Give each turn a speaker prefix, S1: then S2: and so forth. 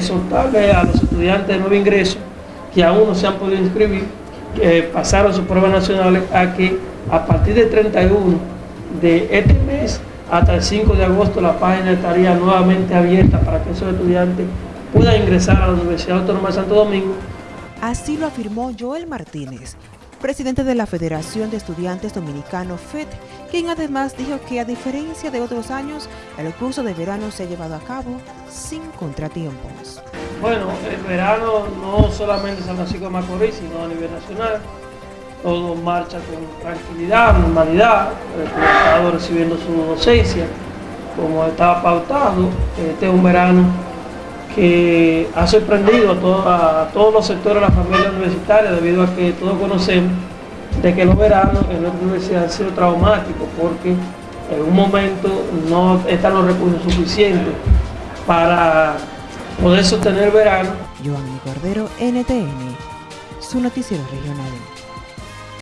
S1: Exhortarle a los estudiantes de nuevo ingreso que aún no se han podido inscribir, que pasaron sus pruebas nacionales, a que a partir del 31 de este mes hasta el 5 de agosto la página estaría nuevamente abierta para que esos estudiantes puedan ingresar a la Universidad Autónoma de Santo Domingo.
S2: Así lo afirmó Joel Martínez, presidente de la Federación de Estudiantes Dominicanos FED, quien además dijo que a diferencia de otros años, el curso de verano se ha llevado a cabo sin contratiempos.
S1: Bueno, el verano no solamente San Francisco de Macorís, sino a nivel nacional. Todo marcha con tranquilidad, normalidad. El estado recibiendo su docencia como estaba pautado. Este es un verano que ha sorprendido a, todos los sectores de la familia universitaria debido a que todos conocemos de que los veranos en nuestra universidad han sido traumáticos porque en un momento no están los recursos suficientes para poder sostener verano.
S2: Giovanni Cordero, NTN, su noticiero regional.